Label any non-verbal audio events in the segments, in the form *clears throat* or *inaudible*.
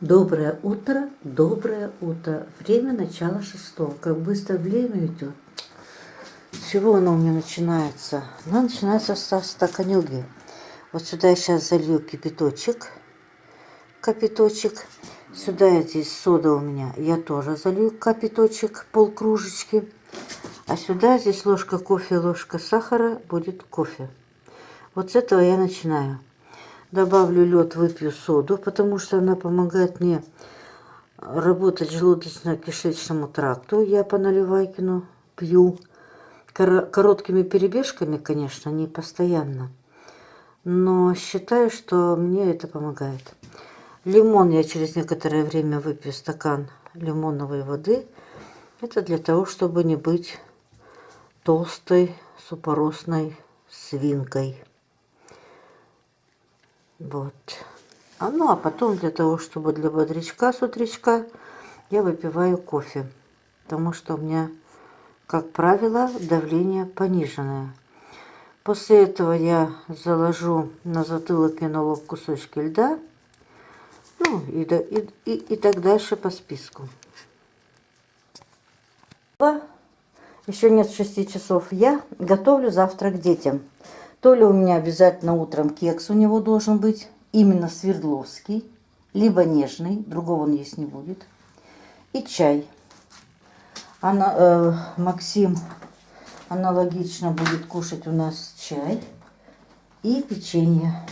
Доброе утро, доброе утро. Время начала шестого. Как быстро время идет. С чего оно у меня начинается? Оно начинается со стаканюги. Вот сюда я сейчас залью кипяточек. Капиточек. Сюда я здесь сода у меня. Я тоже залью капиточек, полкружечки. А сюда здесь ложка кофе, ложка сахара будет кофе. Вот с этого я начинаю добавлю лед, выпью соду, потому что она помогает мне работать желудочно-кишечному тракту. Я по наливайкину пью короткими перебежками, конечно, не постоянно. Но считаю, что мне это помогает. Лимон я через некоторое время выпью стакан лимоновой воды. Это для того, чтобы не быть толстой супоросной свинкой. Вот. А ну, а потом для того, чтобы для бодрячка с утречка, я выпиваю кофе. Потому что у меня, как правило, давление пониженное. После этого я заложу на затылок и на лоб кусочки льда. Ну, и, и, и, и так дальше по списку. Еще нет 6 часов. Я готовлю завтрак детям. То ли у меня обязательно утром кекс у него должен быть, именно Свердловский, либо нежный, другого он есть не будет. И чай. Она, э, Максим аналогично будет кушать у нас чай и печенье.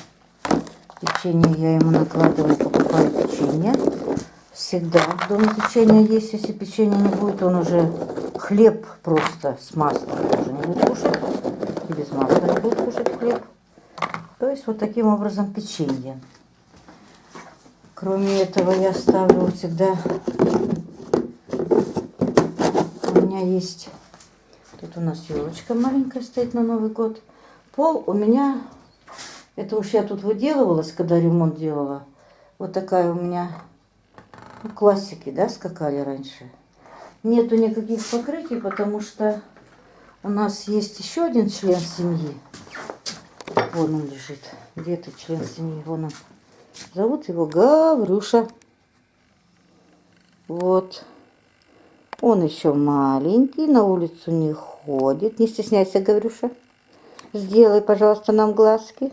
Печенье я ему накладываю, покупаю печенье. Всегда дома печенье есть, если печенье не будет, он уже хлеб просто с маслом тоже не будет кушать без масла не будут кушать хлеб. То есть вот таким образом печенье. Кроме этого я ставлю всегда... У меня есть... Тут у нас елочка маленькая стоит на Новый год. Пол у меня... Это уж я тут выделывалась, когда ремонт делала. Вот такая у меня... Ну, классики, да, скакали раньше. Нету никаких покрытий, потому что у нас есть еще один член семьи. Вон он лежит. Где то член семьи? Вон он. Зовут его Гаврюша. Вот. Он еще маленький, на улицу не ходит. Не стесняйся, Гаврюша. Сделай, пожалуйста, нам глазки.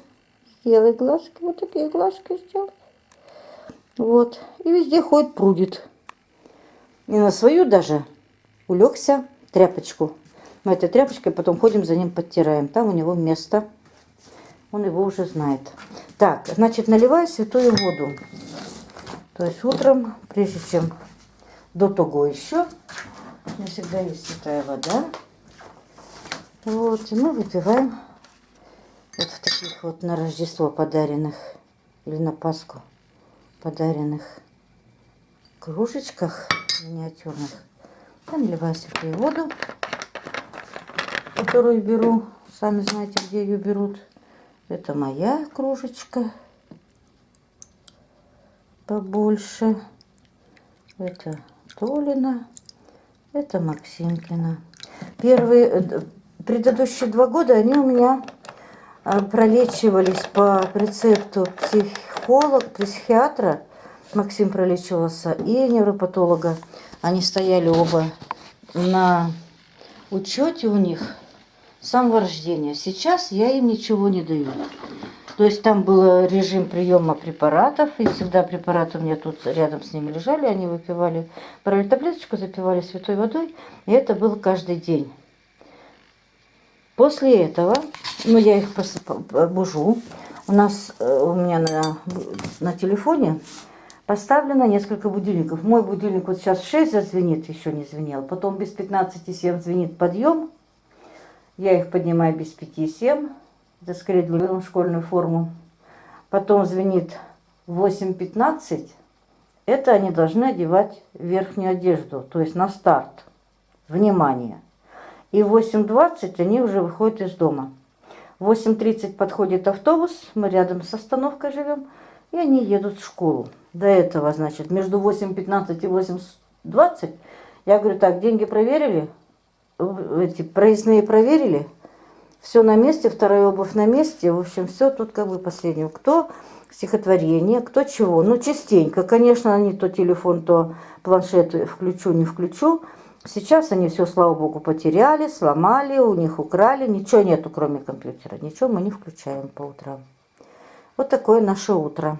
Сделай глазки. Вот такие глазки сделай. Вот. И везде ходит, прудит. И на свою даже улегся тряпочку мы этой тряпочкой потом ходим за ним, подтираем. Там у него место. Он его уже знает. Так, значит, наливаю святую воду. То есть утром, прежде чем до того еще, у меня всегда есть святая вода. Вот, и мы выпиваем вот в таких вот на Рождество подаренных или на Пасху подаренных кружечках миниатюрных. Я наливаю святую воду которую беру. Сами знаете, где ее берут. Это моя кружечка. Побольше. Это Толина. Это Максимкина. Первые, э, предыдущие два года они у меня а, пролечивались по рецепту психолога, психиатра. Максим пролечивался и невропатолога. Они стояли оба на учете у них самого рождения. Сейчас я им ничего не даю. То есть там был режим приема препаратов, и всегда препараты у меня тут рядом с ними лежали, они выпивали, брали таблеточку, запивали святой водой, и это было каждый день. После этого, ну я их бужу, у нас, э, у меня на, на телефоне поставлено несколько будильников. Мой будильник вот сейчас в 6 зазвенит, еще не звенел, потом без 15,7 звенит подъем, я их поднимаю без 5-7. Это скорее для школьную форму. Потом звенит 8.15. Это они должны одевать верхнюю одежду, то есть на старт. Внимание. И в 8.20 они уже выходят из дома. В 8.30 подходит автобус, мы рядом с остановкой живем, и они едут в школу. До этого, значит, между 8.15 и 8.20 я говорю, так, деньги проверили? Эти проездные проверили, Все на месте, вторая обувь на месте. В общем, все тут как бы последнее. Кто стихотворение, кто чего. Ну, частенько, конечно, не то телефон, то планшет включу, не включу. Сейчас они все, слава богу, потеряли, сломали, у них украли. Ничего нету, кроме компьютера. Ничего мы не включаем по утрам. Вот такое наше утро.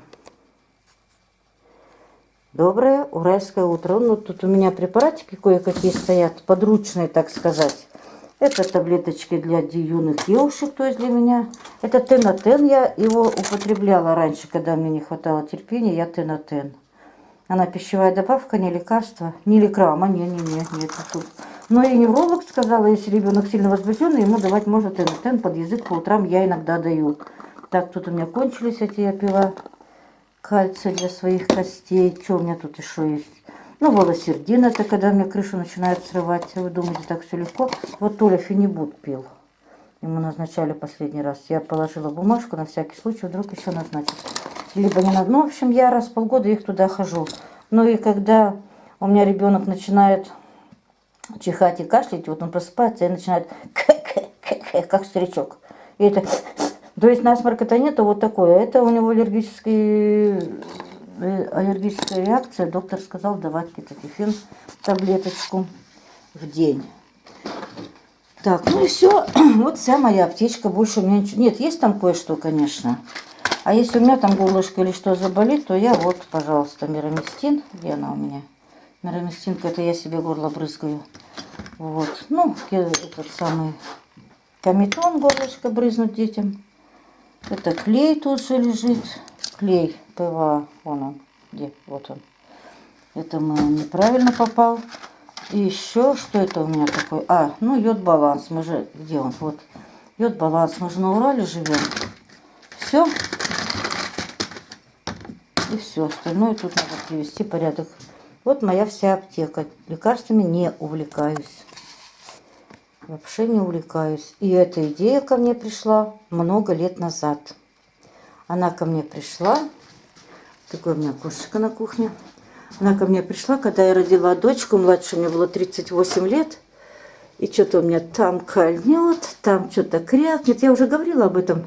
Доброе уральское утро. Ну, тут у меня препаратики кое-какие стоят, подручные, так сказать. Это таблеточки для юных девушек, то есть для меня. Это тенотен, я его употребляла раньше, когда мне не хватало терпения, я тенотен. Она пищевая добавка, не лекарство, не лекрама, не, не, не, нет. Но и невролог сказала, если ребенок сильно возбужденный, ему давать можно тенотен под язык по утрам, я иногда даю. Так, тут у меня кончились эти, я пила кальций для своих костей. Что у меня тут еще есть? Ну, волосердин, это когда мне крышу начинает срывать. Вы думаете, так все легко? Вот Толя фенибут пил. Ему назначали последний раз. Я положила бумажку на всякий случай, вдруг еще назначат. Либо не надо. Ну, в общем, я раз в полгода их туда хожу. Ну и когда у меня ребенок начинает чихать и кашлять, вот он просыпается и начинает *laughs* как старичок. И это... То есть насморк это нет, а вот такое. Это у него Э, аллергическая реакция, доктор сказал давать кетофен таблеточку в день. Так, ну и все. *clears throat* Вот вся моя аптечка. Больше у меня ничего... Нет, есть там кое-что, конечно. А если у меня там горлышко или что заболит, то я вот, пожалуйста, мироместин. Где она у меня? Мироместинка, это я себе горло брызгаю. Вот. Ну, этот самый каметон горлышко брызнуть детям. Это клей тут же лежит клей ПВА, вон он, где, вот он. Это мы неправильно попал. И еще, что это у меня такое? А, ну йод баланс, мы же, где он? Вот, йод баланс, мы же на Урале живем. Все. И все, остальное тут надо привести порядок. Вот моя вся аптека. Лекарствами не увлекаюсь. Вообще не увлекаюсь. И эта идея ко мне пришла много лет назад. Она ко мне пришла. Такое у меня кошечка на кухне. Она ко мне пришла, когда я родила дочку, младше мне было 38 лет. И что-то у меня там кольнет, там что-то крякнет. Я уже говорила об этом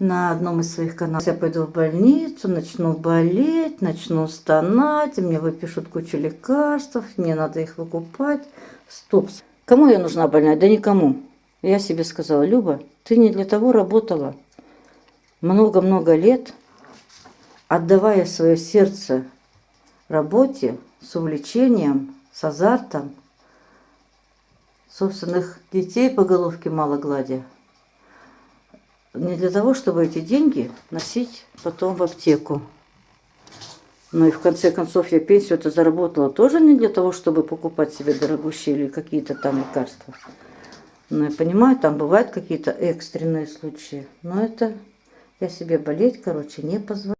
на одном из своих каналов. Я пойду в больницу, начну болеть, начну стонать, мне выпишут кучу лекарств, мне надо их выкупать. Стоп. Кому я нужна больная? Да никому. Я себе сказала, Люба, ты не для того работала много-много лет, отдавая свое сердце работе с увлечением, с азартом, собственных детей по головке мало гладя, не для того, чтобы эти деньги носить потом в аптеку. Ну и в конце концов я пенсию это заработала тоже не для того, чтобы покупать себе дорогущие или какие-то там лекарства. Ну я понимаю, там бывают какие-то экстренные случаи, но это я себе болеть, короче, не позволяю.